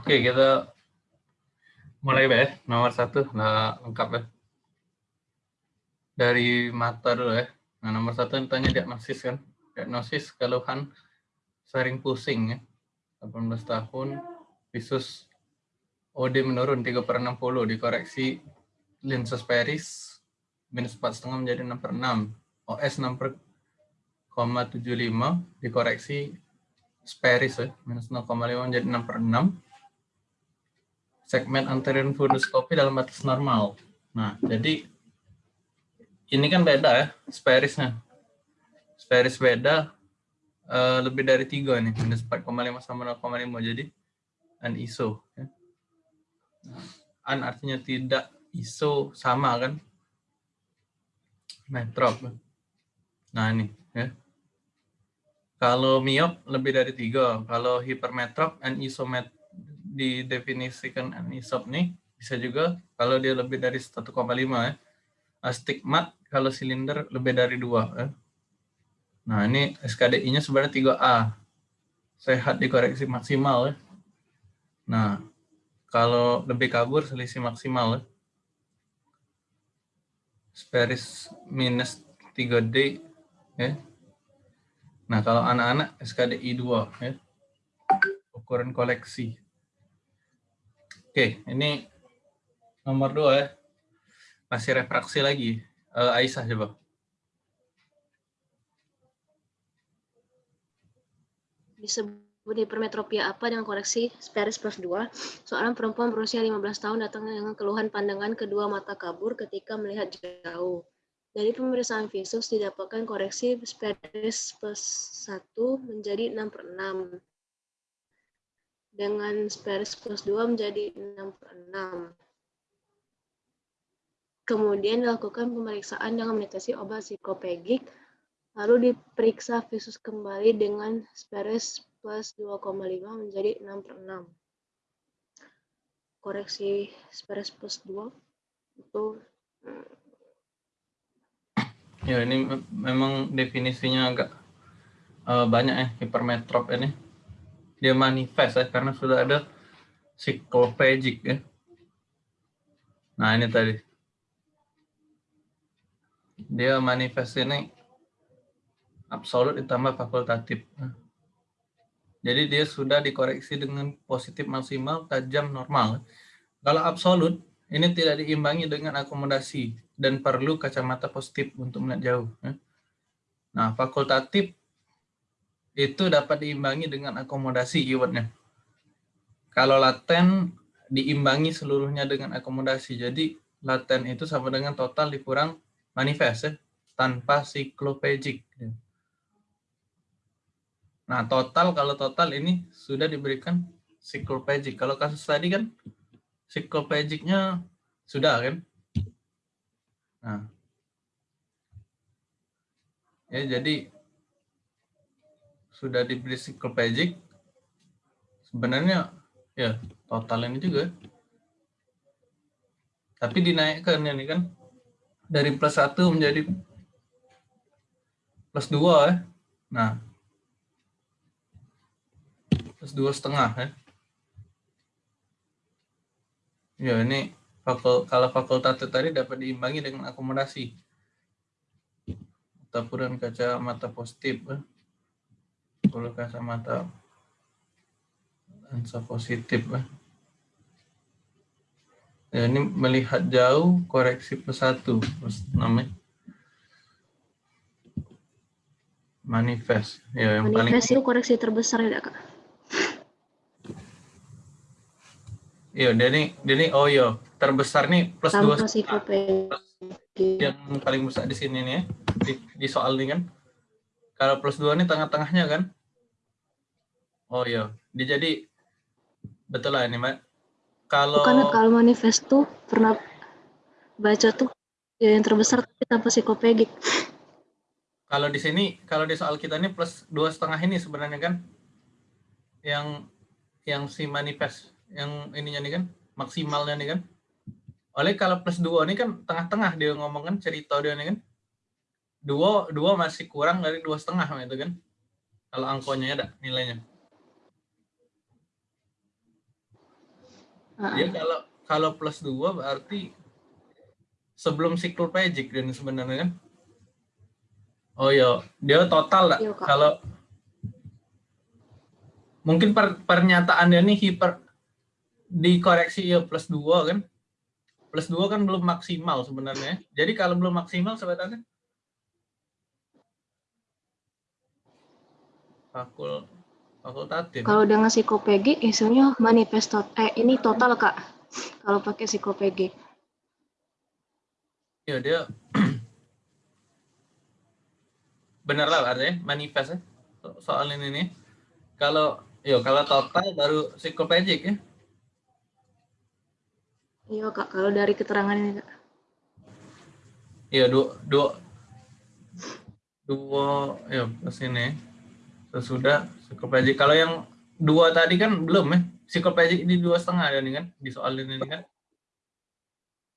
Oke, kita mulai ya. Nomor satu, nah, lengkap ya. Dari mata dulu ya. Nah, nomor satu tanya diagnosis kan. Diagnosis keluhan sering pusing ya. 18 tahun, visus OD menurun 3 per 60, dikoreksi lenses peris minus 4,5 menjadi 6 per 6. OS 6 per 0,75 dikoreksi speris ya, minus 0,5 menjadi 6 per 6. Segmen anterior funduskopi dalam batas normal. Nah, jadi ini kan beda ya, sperisnya. Speris beda uh, lebih dari tiga nih, minus 4,5 sama 0,5 jadi an ISO. Ya. An artinya tidak ISO sama kan? Metrop. Nah ini ya. Kalau miop lebih dari tiga, kalau hipermetrop and isomet didefinisikan anisop nih bisa juga kalau dia lebih dari 1,5 ya. Astigmat kalau silinder lebih dari dua ya. Nah, ini SKDI-nya sebenarnya 3A. Sehat dikoreksi maksimal ya. Nah, kalau lebih kabur selisih maksimal ya. Speris minus 3D ya Nah, kalau anak-anak SKDI 2 ya. Ukuran koleksi. Oke, ini nomor 2 ya. Masih refraksi lagi. Uh, Aisyah coba. Disebut hipermetropia apa dengan koreksi Speris plus 2? Seorang perempuan berusia 15 tahun datang dengan keluhan pandangan kedua mata kabur ketika melihat jauh. Dari pemeriksaan visus didapatkan koreksi spedes plus 1 menjadi 6 per 6. Dengan spedes plus 2 menjadi 6 per 6. Kemudian dilakukan pemeriksaan dengan mendeteksi obat psikopegik, lalu diperiksa visus kembali dengan spedes plus 2,5 menjadi 6 per 6. Koreksi spedes plus 2 itu hmm, Ya ini memang definisinya agak uh, banyak ya hipermetrop ini. Dia manifest ya karena sudah ada cyclopegic ya. Nah ini tadi. Dia manifest ini absolut ditambah fakultatif. Jadi dia sudah dikoreksi dengan positif maksimal, tajam normal. Kalau absolut ini tidak diimbangi dengan akomodasi dan perlu kacamata positif untuk melihat jauh. Ya. Nah, fakultatif itu dapat diimbangi dengan akomodasi keywordnya. Kalau laten diimbangi seluruhnya dengan akomodasi. Jadi laten itu sama dengan total dikurang manifest ya, tanpa siklopegic. Ya. Nah, total kalau total ini sudah diberikan siklopegic. Kalau kasus tadi kan Psikopegiknya sudah kan? Nah. Ya, jadi sudah diberi Pajik sebenarnya ya total ini juga tapi dinaikkan ya nih kan dari plus satu menjadi plus dua ya. Nah, plus dua setengah ya. Ya ini fakul, kalau fakultas tadi dapat diimbangi dengan akomodasi. Tapuran kaca mata positif. Ya. 10 kacamata lensa positif ya. ya ini melihat jauh koreksi pesatu namanya. Manifest. Ya yang manifest paling itu koreksi terbesar ya kak. Iya, Denny, Denny, oh yo, terbesar nih plus dua yang paling besar di sini nih ya, di, di soal ini kan. Kalau plus dua nih tengah-tengahnya kan, Oh iya, dia jadi betul lah ini, Mbak. Kalau Bukan kalau manifest tuh pernah baca tuh ya yang terbesar tapi tanpa psikopegik. Kalau di sini, kalau di soal kita ini plus dua setengah ini sebenarnya kan, yang yang si manifest yang ininya nih kan? Maksimalnya nih kan? Oleh kalau plus dua ini kan tengah-tengah dia ngomong kan? Cerita dia nih kan? Dua dua masih kurang dari dua setengah itu kan? Kalau angkonya ada nilainya Ah, Dia kalau kalau plus 2 berarti sebelum cycloplegic dan sebenarnya kan. Oh iya, dia total lah. Iya. Kalau mungkin per, pernyataan dia nih hiper dikoreksi ya plus 2 kan. Plus 2 kan belum maksimal sebenarnya. Jadi kalau belum maksimal sebenarnya fakul fakultatif. Kalau dengan psikopegi isunya manifest tot- eh ini total Kak. Kalau pakai psikopegi. Ya dia benar lah artinya manifest ya so- soal ini nih. Kalau yo kalau total baru psikoplegic ya. Iya Kak, kalau dari keterangan ini Kak. Iya dua dua dua ya plus ini sesudah psikoplegic. Kalau yang dua tadi kan belum ya. Psikoplegic ini dua setengah ada nih kan di soal ini kan.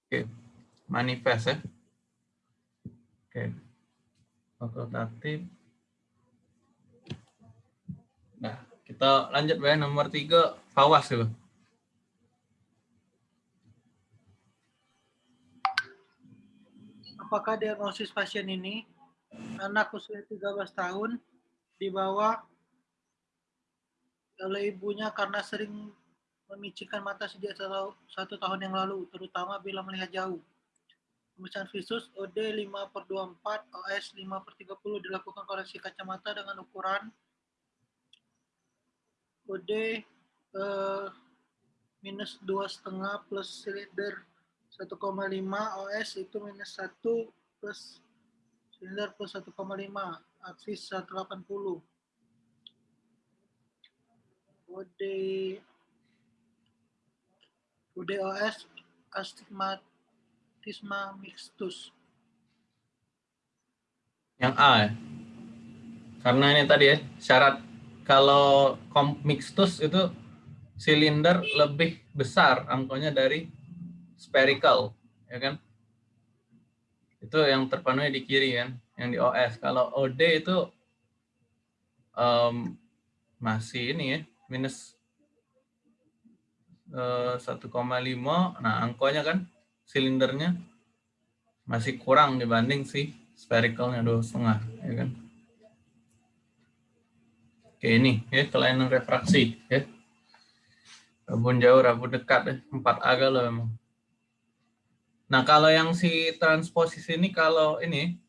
Oke, manifest ya. Oke, fakultatif. Nah, kita lanjut ya nomor tiga fawas ya. apakah diagnosis pasien ini anak usia 13 tahun dibawa oleh ibunya karena sering memicikkan mata sejak satu, tahun yang lalu, terutama bila melihat jauh. Pemeriksaan visus OD 5 per 24, OS 5 per 30 dilakukan koreksi kacamata dengan ukuran OD eh, minus dua setengah plus silinder 1,5 OS itu minus 1 plus silinder plus 1,5 aksis 180 OD UDOS astigmatisma mixtus Yang A ya. Karena ini tadi ya, syarat kalau mixtus itu silinder lebih besar angkonya dari spherical, ya kan? Itu yang terpenuhi di kiri kan, yang di OS. Kalau OD itu em, masih ini ya, minus eh, 1,5. Nah, angkonya kan silindernya masih kurang dibanding si sphericalnya dua setengah, ya kan? Oke ini ya kelainan refraksi ya. Rabun jauh, rabun dekat ya. Empat agak loh emang. Nah kalau yang si transposisi ini kalau ini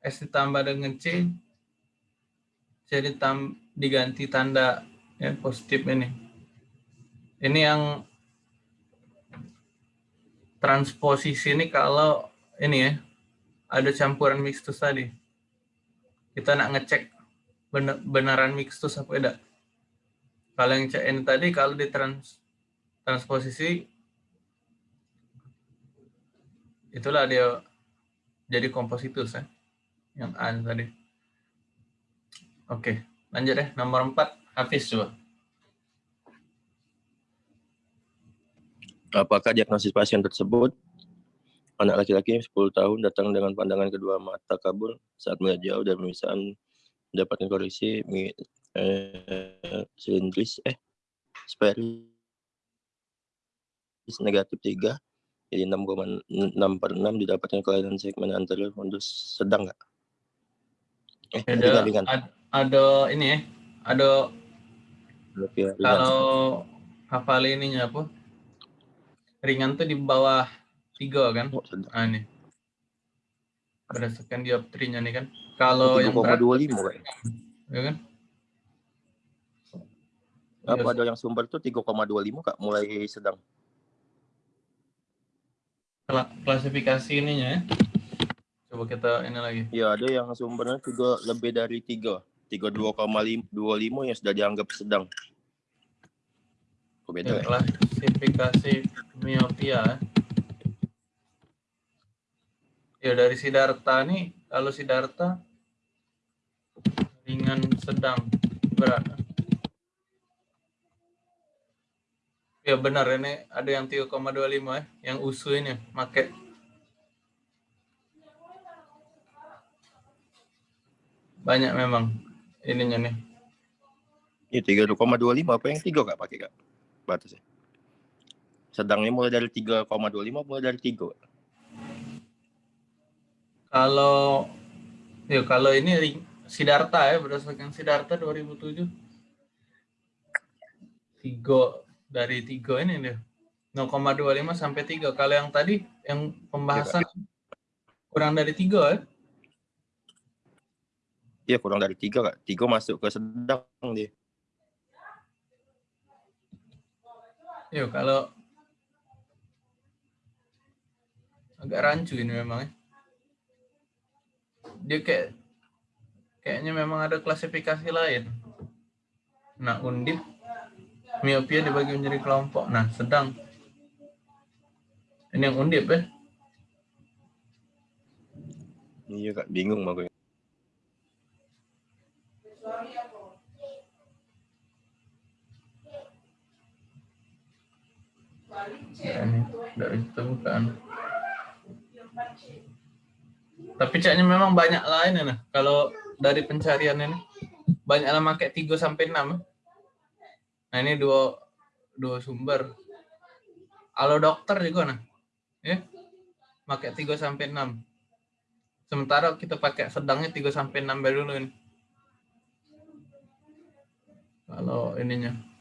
S ditambah dengan C jadi tam, diganti tanda ya positif ini. Ini yang transposisi ini kalau ini ya ada campuran mixtus tadi. Kita nak ngecek bener- beneran mixtus apa tidak. Kalau yang CN tadi kalau di trans transposisi itulah dia jadi kompositus ya. Yang A tadi. Oke, lanjut deh nomor 4 Hafiz coba. Apakah diagnosis pasien tersebut anak laki-laki 10 tahun datang dengan pandangan kedua mata kabur saat melihat jauh dan pemeriksaan mendapatkan koreksi eh, silindris eh spherical negatif 3 jadi 6,6 per 6 didapatkan kelainan segmen anterior fundus sedang nggak? Eh, Ada ada ini ya. Ada ringan. kalau hafal ininya apa? Ringan tuh di bawah tiga kan? Oh. Ah ini. Berdasarkan dioptrinya nih kan. Kalau yang berat 3,25 Kak. ya kan? Apa Iya, ada yang sumber tuh 3,25 Kak, mulai sedang. kla- klasifikasi ininya ya. Coba kita ini lagi. Ya, ada yang sumbernya juga lebih dari 3. 32,25 yang sudah dianggap sedang. Oh, beda ya? klasifikasi miopia. ya. Ya dari Siddhartha nih, kalau Siddhartha ringan sedang berat. Ya benar ini ada yang 3,25 ya, yang usu ini make. Banyak memang ininya nih. Ini 3,25 apa yang 3 Kak pakai Kak? Batasnya. Sedangnya mulai dari 3,25 mulai dari 3. Kalau ya kalau ini Sidarta ya berdasarkan Sidarta 2007 tiga dari tiga ini dia 0,25 sampai 3 kalau yang tadi yang pembahasan kurang dari tiga ya Iya kurang dari 3 kak. 3 masuk ke sedang dia. Yuk kalau agak rancu ini memang ya. Dia kayak kayaknya memang ada klasifikasi lain. Nah, undip miopia dibagi menjadi kelompok. Nah, sedang ini yang undip ya. Iya kak, bingung makanya. Ini dari itu bukan. Tapi caknya memang banyak lain ya. Nah. Kalau dari pencarian ini banyak lah pakai 3 sampai 6. Nah, ini dua dua sumber. Kalau dokter juga nah. Ya. Pakai 3 sampai 6. Sementara kita pakai sedangnya 3 sampai 6 dulu ini. Kalau ininya.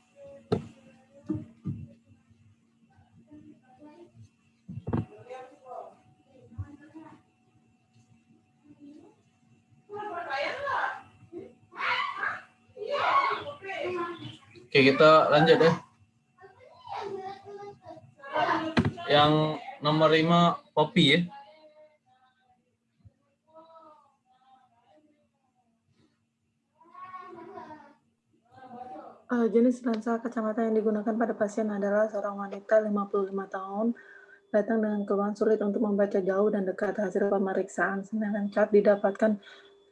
Oke, kita lanjut ya. Yang nomor 5 kopi ya. Eh, jenis lensa kacamata yang digunakan pada pasien adalah seorang wanita 55 tahun datang dengan keluhan sulit untuk membaca jauh dan dekat hasil pemeriksaan. Sedangkan cat didapatkan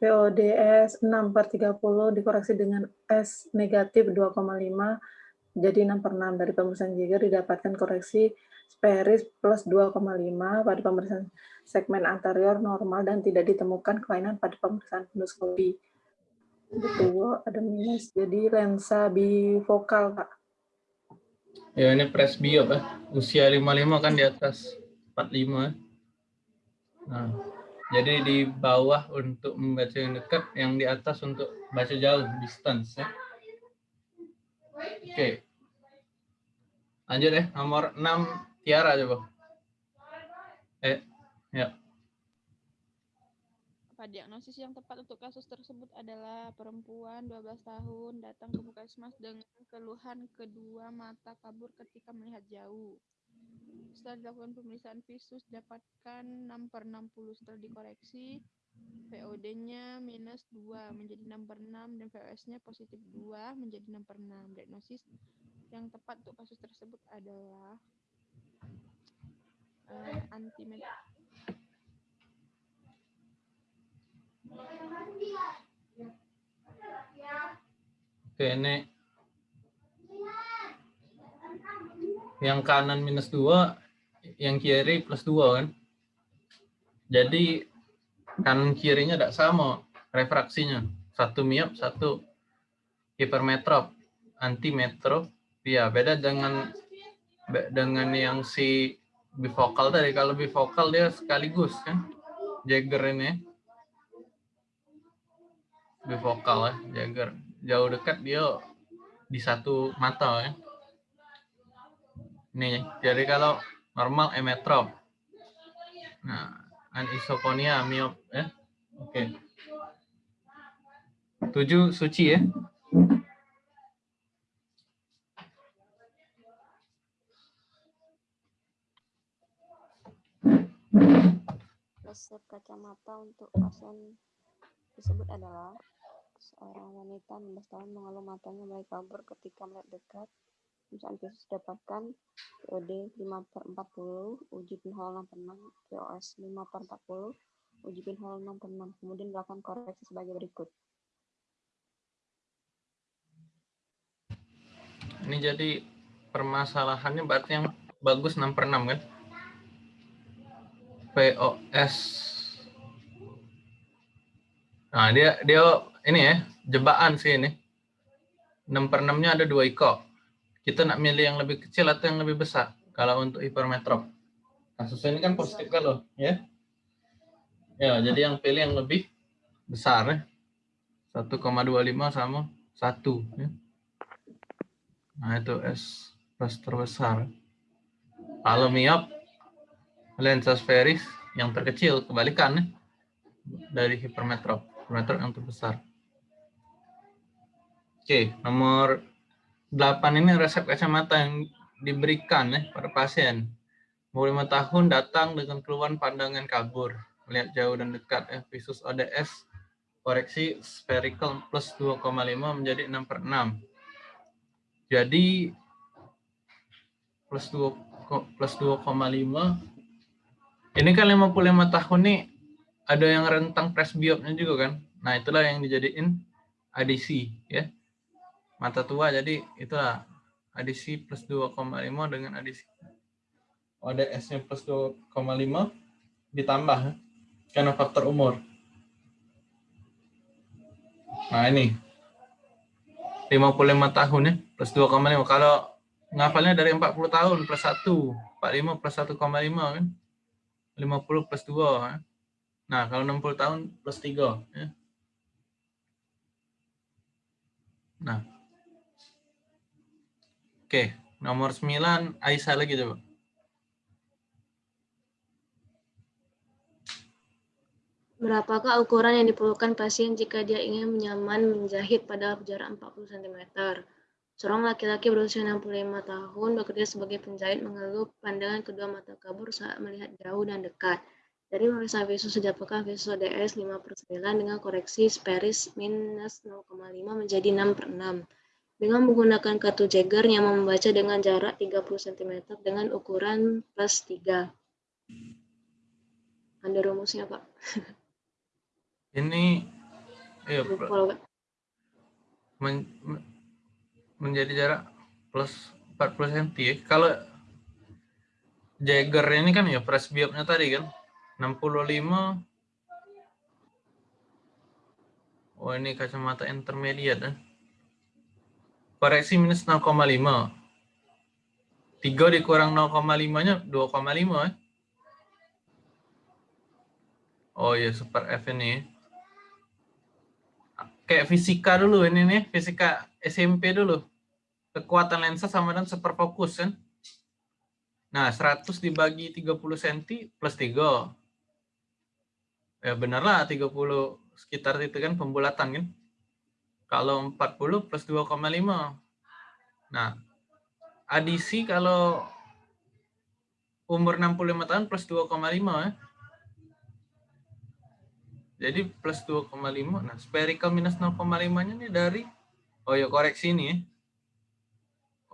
VODS 6 per 30 dikoreksi dengan S negatif 2,5 jadi 6 per 6 dari pemeriksaan Jaeger didapatkan koreksi Speris plus 2,5 pada pemeriksaan segmen anterior normal dan tidak ditemukan kelainan pada pemeriksaan endoskopi. Betul, ada minus. Jadi lensa bifokal, Kak. Ya ini presbiop ya. Usia 55 kan di atas 45 ya. Nah, jadi di bawah untuk membaca yang dekat, yang di atas untuk baca jauh, distance ya. Oke. Lanjut ya, nomor 6 Tiara coba. Eh, ya. Apa diagnosis yang tepat untuk kasus tersebut adalah perempuan 12 tahun datang ke Puskesmas dengan keluhan kedua mata kabur ketika melihat jauh. Setelah dilakukan pemeriksaan visus dapatkan 6 per 60 setelah dikoreksi VOD-nya minus 2 menjadi 6 per 6 dan VOS-nya positif 2 menjadi 6 per 6. Diagnosis yang tepat untuk kasus tersebut adalah uh, antimet Oke, ini yang kanan minus 2, yang kiri plus 2 kan. Jadi kanan kirinya tidak sama refraksinya. Satu miop, satu hipermetrop, antimetrop. Ya, beda dengan dengan yang si bifokal tadi. Kalau bifokal dia sekaligus kan. Jagger ini. Bifokal ya, Jagger. Jauh dekat dia di satu mata ya. Ini, jadi kalau normal emetrop. Nah, anisokonia miop ya. Oke. Tujuh suci ya. resep kacamata untuk pasien tersebut adalah seorang wanita 16 tahun mengeluh matanya mulai kabur ketika melihat dekat. Pemeriksaan visus dapatkan VOD 5 per 40, uji pinhole 6 per 6, VOS 5 per 40, uji pinhole 6 per 6. Kemudian dilakukan koreksi sebagai berikut. Ini jadi permasalahannya berarti yang bagus 6 per 6 kan? POS. Nah, dia dia ini ya, jebakan sih ini. 6 per 6-nya ada dua iko. Kita nak milih yang lebih kecil atau yang lebih besar? Kalau untuk hipermetrop. Kasusnya ini kan positif kalau ya. Ya, jadi yang pilih yang lebih besar ya. 1,25 sama 1 ya. Nah, itu S plus terbesar. Kalau miop lensa sferis yang terkecil kebalikan ya. dari hipermetrop. Hipermetrop yang terbesar. Oke, nomor 8 ini resep kacamata yang diberikan ya pada pasien. Umur 5 tahun datang dengan keluhan pandangan kabur, melihat jauh dan dekat ya, visus ODS, koreksi spherical plus 2,5 menjadi 6 per 6. Jadi plus 2 plus 2,5 ini kan 55 tahun nih ada yang rentang presbiopnya juga kan. Nah, itulah yang dijadiin ADC ya. Mata tua jadi itulah ADC plus 2,5 dengan ADC ODS-nya plus 2,5 ditambah karena faktor umur. Nah ini 55 tahun ya plus 2,5 kalau ngafalnya dari 40 tahun plus 1 45 plus 1,5 kan 50 plus 2 ya. nah kalau 60 tahun plus 3 ya. nah Oke, nomor 9 Aisyah lagi coba. Berapakah ukuran yang diperlukan pasien jika dia ingin menyaman menjahit pada jarak 40 cm? Seorang laki-laki berusia 65 tahun bekerja sebagai penjahit mengeluh pandangan kedua mata kabur saat melihat jauh dan dekat. Dari pemeriksaan visus sejak pekan visus ODS 5 per 9 dengan koreksi speris minus 0,5 menjadi 6 per 6 dengan menggunakan kartu Jagger yang membaca dengan jarak 30 cm dengan ukuran plus 3. Ada rumusnya, Pak? Ini ya, Lupa, men, menjadi jarak plus 40 cm. Ya. Kalau Jagger ini kan ya presbyopnya tadi kan 65 Oh ini kacamata intermediate kan koreksi minus 0,5. 3 dikurang 0,5-nya 2,5 eh. Oh iya, super F ini. Kayak fisika dulu ini nih, fisika SMP dulu. Kekuatan lensa sama dengan super fokus kan. Nah, 100 dibagi 30 cm plus 3. Ya benar lah 30 sekitar itu kan pembulatan kan. Kalau 40 plus 2,5. Nah, adisi kalau umur 65 tahun plus 2,5 ya. Jadi plus 2,5. Nah, spherical minus 0,5-nya ini dari, oh ya koreksi ini ya.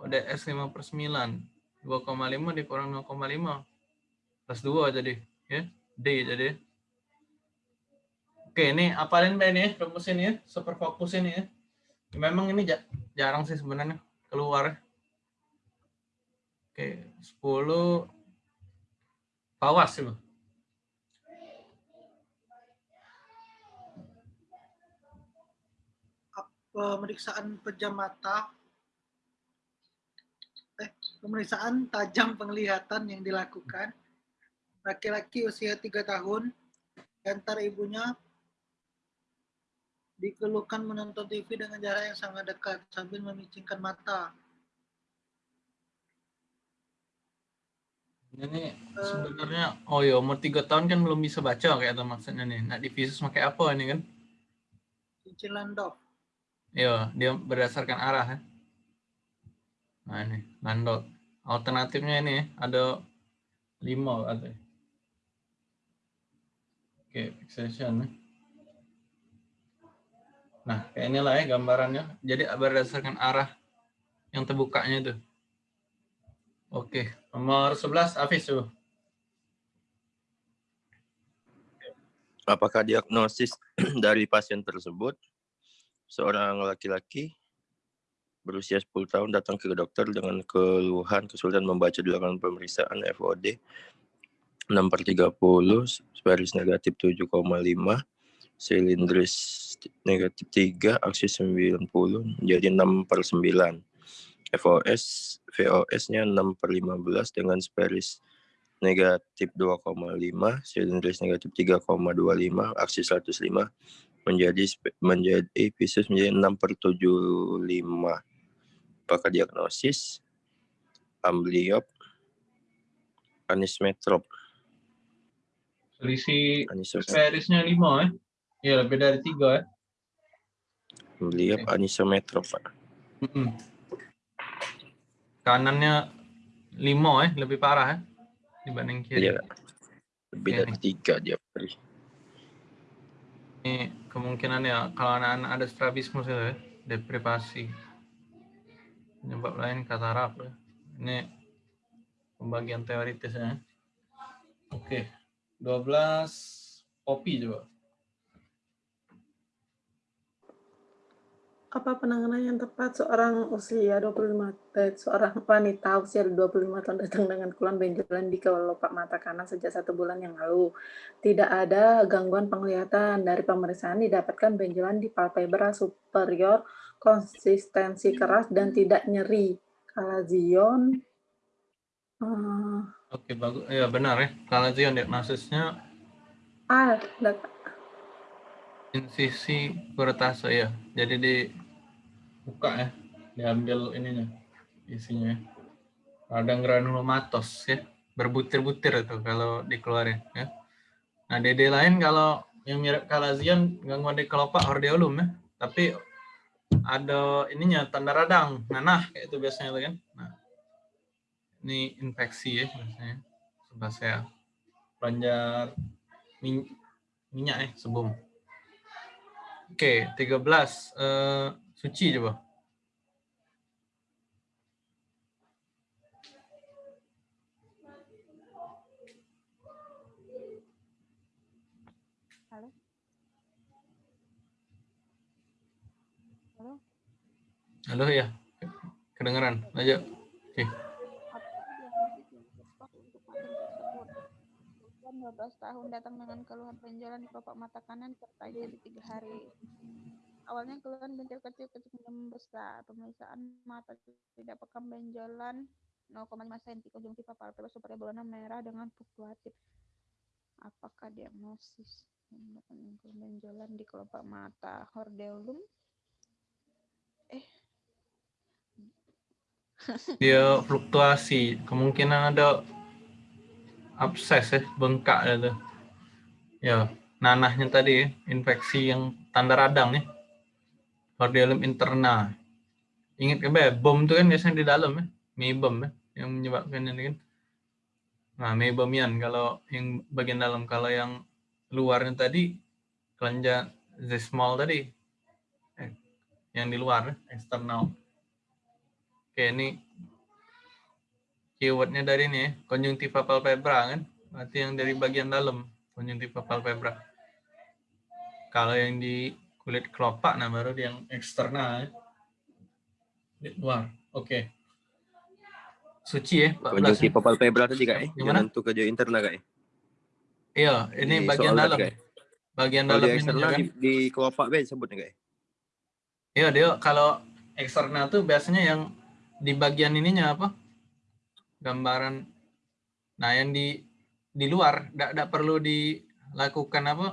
ODS 5 per 9. 2,5 dikurang 0,5. Plus 2 jadi. ya D jadi. Oke, ini apalin Mbak ini ya, rumus ini ya, super fokus ini ya. Memang ini jarang sih sebenarnya keluar. Oke, 10 bawah sih. Pemeriksaan pejam mata eh, pemeriksaan tajam penglihatan yang dilakukan laki-laki usia 3 tahun antar ibunya dikeluhkan menonton TV dengan jarak yang sangat dekat sambil memicingkan mata. Ini sebenarnya, oh ya umur tiga tahun kan belum bisa baca kayak itu maksudnya nih. Nah, divisus pakai apa ini kan? Cincin Landau. Iya, dia berdasarkan arah ya. Nah ini, Landau. Alternatifnya ini ada lima ada. Oke, fixation. Ya. Nah, kayak inilah ya gambarannya. Jadi berdasarkan arah yang terbukanya itu. Oke, nomor 11 Afis tuh. Apakah diagnosis dari pasien tersebut seorang laki-laki berusia 10 tahun datang ke dokter dengan keluhan kesulitan membaca dilakukan pemeriksaan FOD 6 per 30, sparis negatif 7,5, silindris negatif 3, aksis 90, jadi 6 per 9. FOS VOS-nya 6 per 15 dengan sparis negatif 2,5, silindris negatif 3,25, aksi 105 menjadi menjadi visus menjadi 6 per 75. Apakah diagnosis? Ambliop, anismetrop. Selisih sparisnya 5 eh. Ya, lebih dari 3 eh. ambliop, anisometrop, Pak. Mm-mm. Kanannya 5 eh, lebih parah eh dibanding kiri. Iya. Lebih dari tiga dia beri. Ini kemungkinan ya kalau anak-anak ada strabismus itu ya, deprivasi. Penyebab lain katarak ya. Ini pembagian teoritisnya. Oke. 12 kopi coba. Apa penanganan yang tepat seorang usia 25 eh, seorang wanita usia 25 tahun datang dengan keluhan benjolan di kelopak mata kanan sejak satu bulan yang lalu. Tidak ada gangguan penglihatan. Dari pemeriksaan didapatkan benjolan di palpebra superior, konsistensi keras dan tidak nyeri. Kalazion eh, Oke, bagus. Ya benar ya. Kalau Zion diagnosisnya ah, insisi kuretase ya. Jadi dibuka ya, diambil ininya, isinya. ya. Radang granulomatos ya, berbutir-butir itu kalau dikeluarin ya. Nah, DD lain kalau yang mirip kalazion gangguan di kelopak hordeolum ya, tapi ada ininya tanda radang, nanah kayak itu biasanya tuh kan. Nah, ini infeksi ya biasanya. Sebasea. Panjar min- minyak ya, sebum. Oke, 13. Eh, suci coba. Halo? Halo? Halo ya. Kedengeran. Ayo. Oke. Usia 12 tahun datang dengan keluhan benjolan di kelopak mata kanan serta jadi tiga hari. Awalnya keluhan bintil kecil kecil membesar. Pemeriksaan mata tidak pekam benjolan 0,5 cm konjungtiva palpebra supaya berwarna merah dengan fluktuatif. Apakah diagnosis benjolan di kelopak mata hordeolum? Eh, Dia fluktuasi. Kemungkinan ada abses ya, bengkak itu. Ya, nanahnya tadi ya, infeksi yang tanda radang ya. Hordeolum interna. Ingat kan, Be? bom itu kan biasanya di dalam ya, meibom ya, yang menyebabkan ini kan. Nah, meibomian kalau yang bagian dalam, kalau yang luarnya tadi kelenjar zesmol tadi, eh, yang di luar, ya, eksternal. Oke, ini keywordnya dari ini ya, konjungtiva palpebra kan, berarti yang dari bagian dalam, konjungtiva palpebra. Kalau yang di kulit kelopak, nah baru yang eksternal ya. Di luar, oke. Suci ya, 14 ya. Konjungtiva palpebra tadi kak eh? Gimana? Jangan tuh kerja interna kak eh? Iya, ini Di bagian dalam. Kak, eh? Bagian Kalau dalam di ini eksternal kan. di, di kelopak be sebutnya kak eh? Iya, dia kalau eksternal tuh biasanya yang di bagian ininya apa? Gambaran. Nah, yang di di luar tidak perlu dilakukan apa?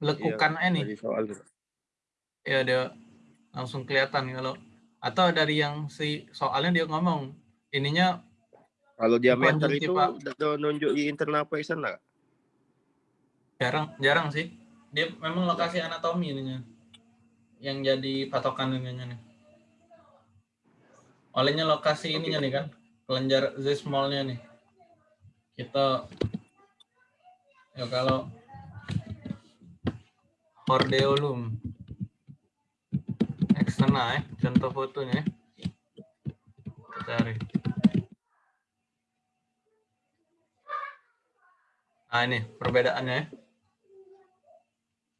Lekukan ini. Dari soal. Ya dia langsung kelihatan kalau atau dari yang si soalnya dia ngomong ininya Kalau diameter itu udah nunjuk di internal eksternal kak? jarang jarang sih. Dia memang lokasi anatomi ininya yang jadi patokan ininya nih. Olehnya lokasi ininya nih kan, kelenjar zesmolnya nih. Kita ya kalau hordeolum eksternal ya, contoh fotonya ya. Kita cari. Nah ini perbedaannya ya.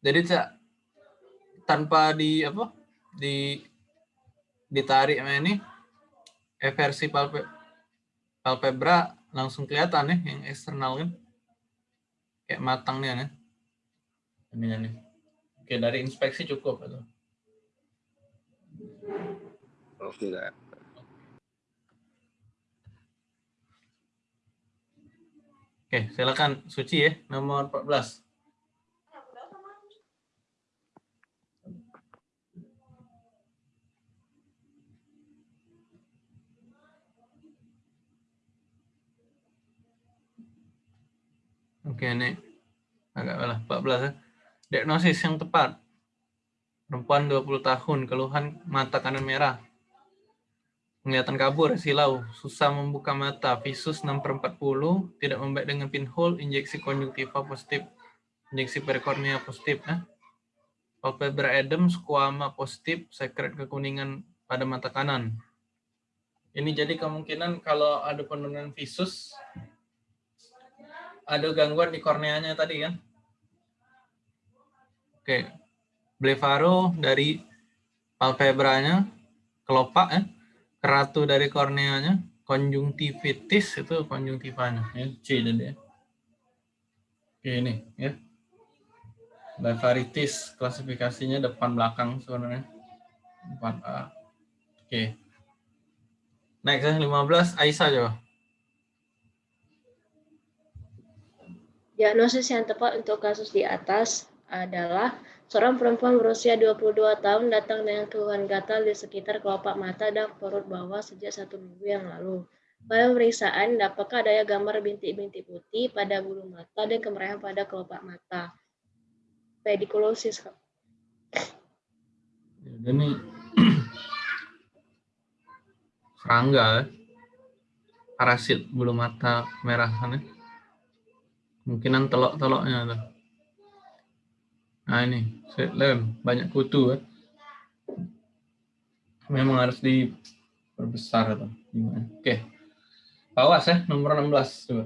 Jadi Cak, tanpa di apa di ditarik ini eversi palpe, palpebra langsung kelihatan ya yang eksternal kan kayak matangnya nih ini nih Oke, dari inspeksi cukup atau? Oke, lah. Oke, silakan Suci ya, nomor 14. Oke, okay, ini agak malah 14 ya. Diagnosis yang tepat. Perempuan 20 tahun, keluhan mata kanan merah. Penglihatan kabur, silau, susah membuka mata, visus 6 per 40, tidak membaik dengan pinhole, injeksi konjungtiva positif, injeksi perikornea positif. Ya. Palpebra edem, squama positif, sekret kekuningan pada mata kanan. Ini jadi kemungkinan kalau ada penurunan visus, ada gangguan di korneanya tadi kan? Oke, blefaro dari palpebranya, kelopak ya, keratu dari korneanya, konjungtivitis itu konjungtivanya, ya, C dan ya. Oke ini ya. Blefaritis klasifikasinya depan belakang sebenarnya. 4A. Oke. Next 15 Aisyah coba. Diagnosis yang tepat untuk kasus di atas adalah seorang perempuan berusia 22 tahun datang dengan keluhan gatal di sekitar kelopak mata dan perut bawah sejak satu minggu yang lalu. Pada pemeriksaan, dapatkah adanya gambar bintik-bintik putih pada bulu mata dan kemerahan pada kelopak mata? Pediculosis. Ini serangga, parasit bulu mata merah kan ya? Kemungkinan telok-teloknya tuh. Nah ini, lem, banyak kutu. Eh. Memang harus diperbesar atau gimana. Oke. Awas ya, nomor 16 coba.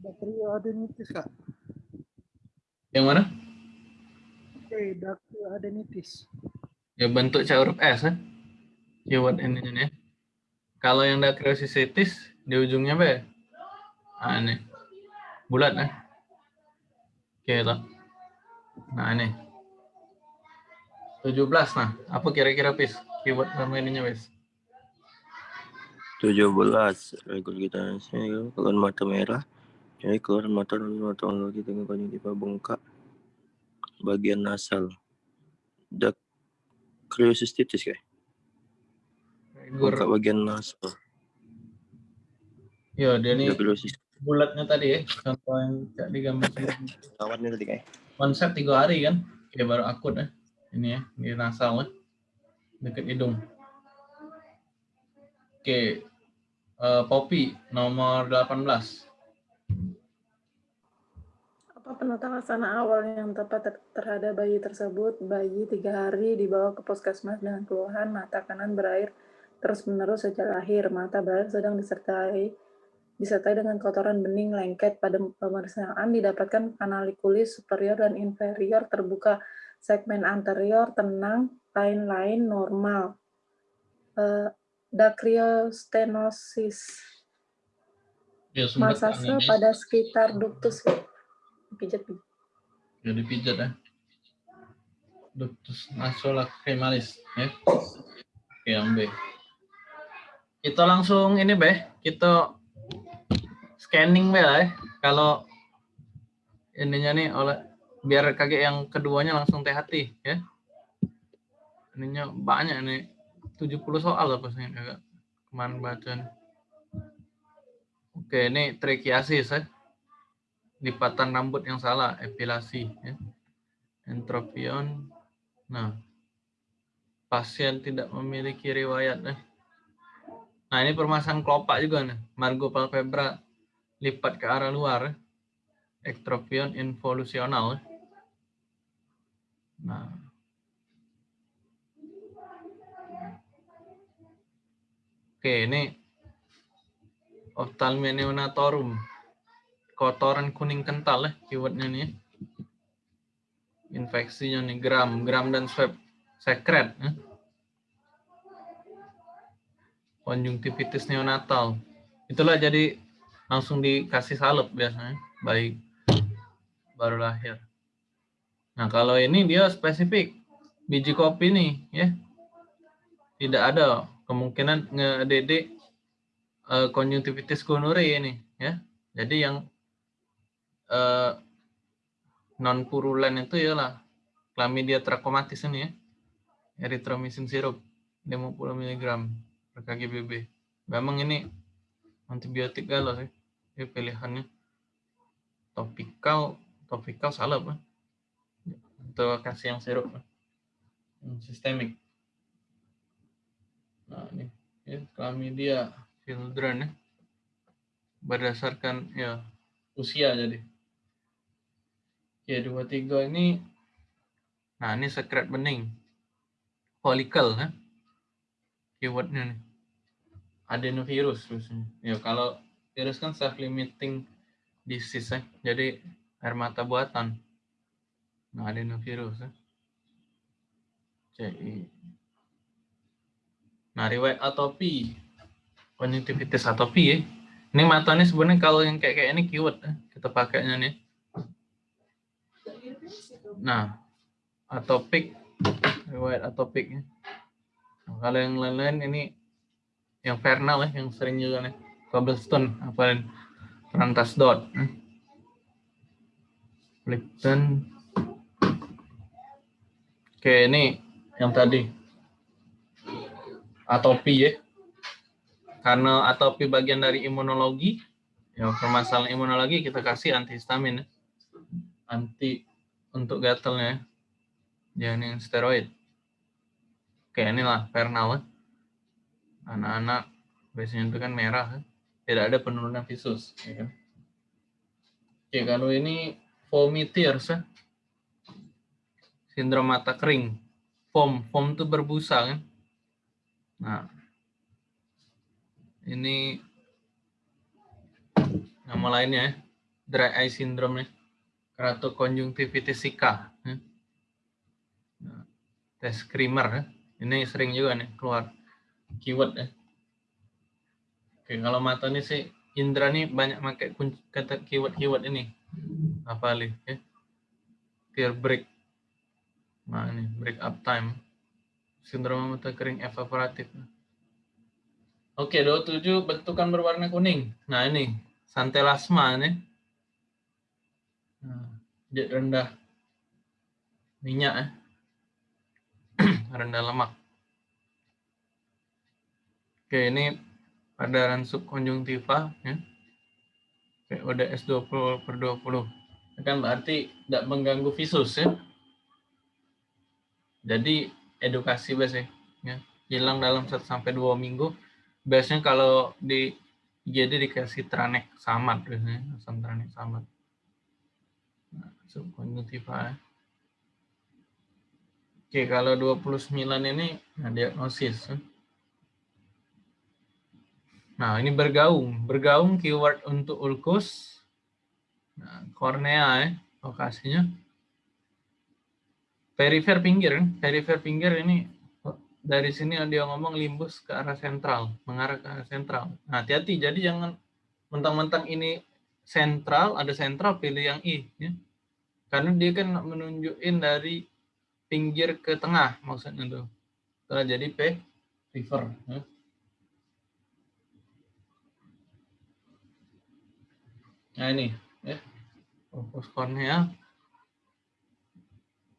Dacryoadenitis, Kak. Yang mana? Eh, dacryoadenitis. Ya bentuk C huruf S ya. Keyword ini ya. Kalau yang dacryocystitis di ujungnya apa ini. Bulat. Oke, itu. Nah, ini. 17 nah. Apa kira-kira pis? Keyword sama ininya pis. 17 regurgitasi keluar mata merah jadi keluar mata mata lagi dengan konjungtiva bengkak bagian nasal dacryocystitis kayak Buka bagian nasal. Ya, dia ini bulatnya tadi ya, contoh yang di gambar Kawannya tadi kayak. Konsep tiga hari kan, ya baru akut ya. Ini ya, di nasal ya. Dekat hidung. Oke, uh, Poppy nomor 18. Apa penata laksana awal yang tepat terhadap bayi tersebut? Bayi tiga hari dibawa ke puskesmas dengan keluhan mata kanan berair terus-menerus sejak lahir. Mata berair sedang disertai disertai dengan kotoran bening lengket. Pada pemeriksaan didapatkan kanalikulis superior dan inferior terbuka, segmen anterior tenang, lain-lain normal. Uh, Dacryostenosis. Ya, Masase pada sekitar ductus. Pijat, pijat. Ya, dipijat ya. Ductus nasolacrimalis. Ya. Oke, yang B kita langsung ini beh kita scanning ya. Kalau ininya nih oleh biar kaget yang keduanya langsung teh hati ya. Ininya banyak nih 70 soal apa sih agak kemarin baca oke ini trikiasis ya. Lipatan rambut yang salah epilasi ya. Entropion. Nah pasien tidak memiliki riwayat ya. Nah, ini permasalahan kelopak juga nih. Margo palpebra lipat ke arah luar. Ektropion involusional. Nah. Oke, ini Ophthalmia neonatorum. Kotoran kuning kental ya keywordnya nih. Infeksinya nih gram, gram dan swab sekret. Ya konjungtivitis neonatal. Itulah jadi langsung dikasih salep biasanya, baik baru lahir. Nah, kalau ini dia spesifik biji kopi nih, ya. Tidak ada kemungkinan ngedede uh, konjungtivitis gonorrhea ini ya. Jadi yang uh, non purulen itu ialah chlamydia trachomatis ini ya. Erythromycin sirup 50 mg per kgbb. Memang ini antibiotik galau sih. Ini pilihannya topikal, topikal salah pak. Untuk kasih yang sirup, sistemik. Nah ini, ya, chlamydia children ya. Berdasarkan ya usia jadi. Oke, dua tiga ini, nah ini sekret bening. Follicle ya. Keywordnya nih. Adenovirus biasanya. Ya kalau virus kan self-limiting disease ya. Jadi air mata buatan. Nah, adenovirus ya. CI. Nah, riwayat atopi. Konjungtivitis atopi ya. Ini mata ini sebenarnya kalau yang kayak kayak ini keyword ya. kita pakainya nih. Nah, atopik riwayat atopik ya. Nah, kalau yang lain-lain ini yang Vernal ya, yang sering juga nih. Cobblestone, apa Rantas dot. Lipton. Oke, ini yang tadi. Atopi ya. Karena atopi bagian dari imunologi, ya permasalahan imunologi kita kasih antihistamin ya. Anti untuk gatalnya ya. Jangan steroid. Oke, inilah Vernal ya anak-anak biasanya itu kan merah kan? Tidak ada penurunan visus ya kan? Oke, kalau ini vomitiers ya. sindrom mata kering foam foam itu berbusa kan nah ini nama lainnya ya. dry eye syndrome ya. keratokonjungtivitis sika ya. nah, tes krimer ya. ini sering juga nih keluar keyword ya. Oke, kalau mata ini sih Indra nih banyak pakai kata keyword-keyword ini. Apa nih ya? Tear break. Nah, ini break up time. Sindrom mata kering evaporatif. Oke, 27 bentukan berwarna kuning. Nah, ini santelasma nih. Nah, rendah minyak ya. rendah lemak. Oke, ini padaran subkonjungtiva ya. PODS 20 per 20. Kan berarti tidak mengganggu visus ya. Jadi edukasi biasanya ya. Hilang dalam 1 sampai 2 minggu. Biasanya kalau di jadi dikasih tranek samat biasanya, asam tranek samat. Nah, subkonjungtiva ya. Oke, kalau 29 ini nah, diagnosis ya. Nah, ini bergaung. Bergaung keyword untuk ulkus. Nah, kornea ya, lokasinya. Perifer pinggir, perifer pinggir ini dari sini dia ngomong limbus ke arah sentral, mengarah ke arah sentral. Nah, hati-hati, jadi jangan mentang-mentang ini sentral, ada sentral, pilih yang I. Ya. Karena dia kan menunjukin dari pinggir ke tengah, maksudnya tuh. Setelah jadi P, river. Ya. Nah ini, ya. fokus kornea.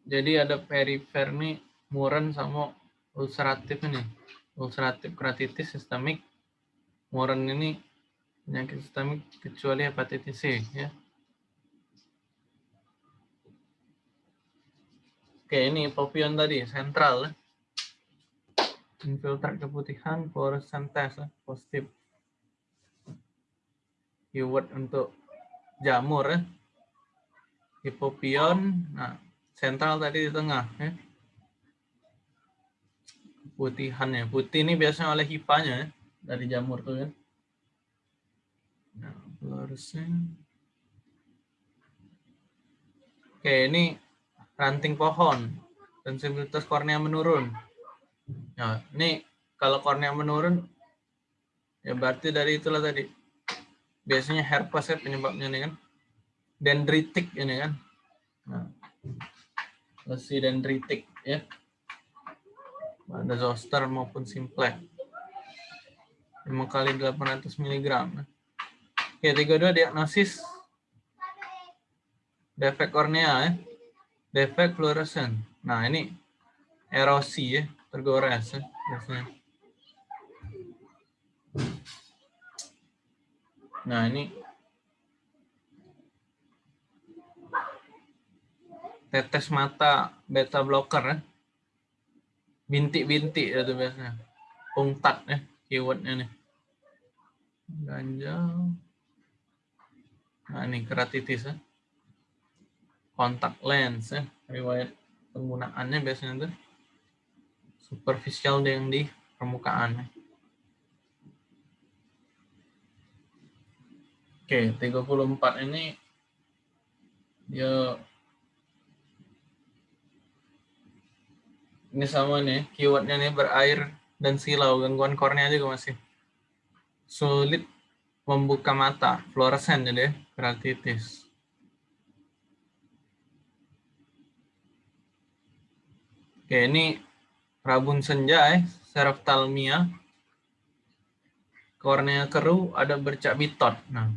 Jadi ada perifer nih, muren sama ulceratif ini. Ulceratif keratitis sistemik. Muren ini penyakit sistemik kecuali hepatitis C. Ya. Oke, ini popion tadi, sentral. Ya. Infiltrat keputihan, fluorescentes, ya. positif. Keyword untuk jamur ya. Hipopion, nah sentral tadi di tengah ya. Putihannya, putih ini biasanya oleh hipanya ya, dari jamur tuh ya. Nah, fluorescent. Oke, ini ranting pohon. Sensibilitas kornea menurun. Nah, ini kalau kornea menurun, ya berarti dari itulah tadi biasanya herpes ya penyebabnya nih kan dendritik ini kan nah, lesi dendritik ya ada zoster maupun simplex 5 kali 800 mg. Oke, 32 diagnosis defek kornea ya. Defek fluoresen. Nah, ini erosi ya, tergores ya biasanya. Nah, ini tetes mata beta blocker ya. Bintik-bintik itu biasanya. Pungtat ya, keywordnya nih. Ganjal. Nah, ini keratitis ya. Kontak lens ya, riwayat penggunaannya biasanya tuh superficial yang di permukaan. ya. Oke, 34 ini dia ini sama nih, keywordnya nih berair dan silau, gangguan kornea juga masih. Sulit membuka mata, fluoresen jadi ya, keratitis. Oke, ini rabun senja ya, seroftalmia. Kornea keruh ada bercak bitot. Nah,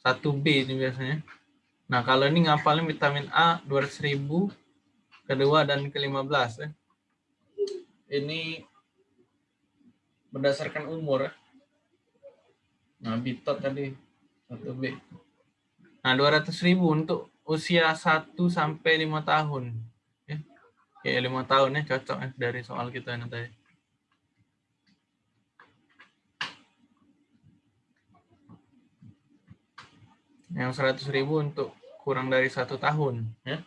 1B ini biasanya. Nah, kalau ini ngapalin vitamin A 200.000 kedua dan ke-15 ya. Ini berdasarkan umur ya. Nah, bitot tadi 1B. Nah, 200.000 untuk usia 1 sampai 5 tahun. Ya. Kayak 5 tahun ya cocok ya dari soal kita ini tadi. Yang 100 ribu untuk kurang dari satu tahun ya.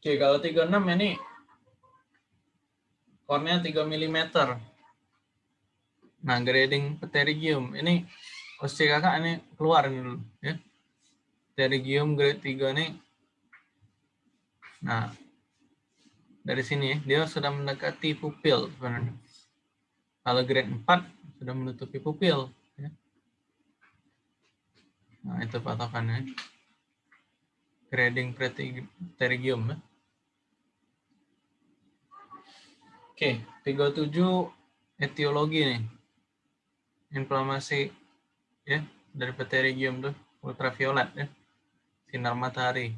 Oke, kalau 36 ini kornea 3 mm. Nah, grading pterygium ini usia kakak ini keluar ini dulu ya. Pterygium grade 3 ini Nah, dari sini ya, dia sudah mendekati pupil sebenarnya. Kalau grade 4 sudah menutupi pupil. Nah, itu patokannya. Grading pterygium. Ya. Oke, 37 etiologi nih. Inflamasi ya dari pterygium tuh ultraviolet ya. Sinar matahari.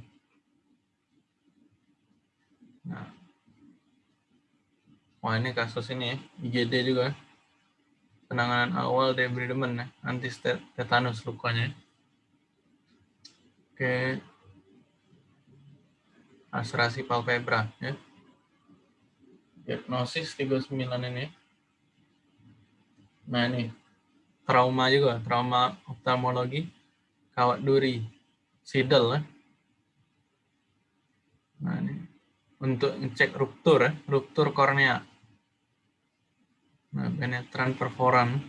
Nah. Wah, ini kasus ini ya, IGD juga. Penanganan awal debridement ya, anti tetanus lukanya. Ya. Oke. Aspirasi palpebra ya. Diagnosis 39 ini. Nah ini trauma juga, trauma oftalmologi, kawat duri, sidel ya. Nah ini untuk ngecek ruptur ya, ruptur kornea. Nah, penetran perforan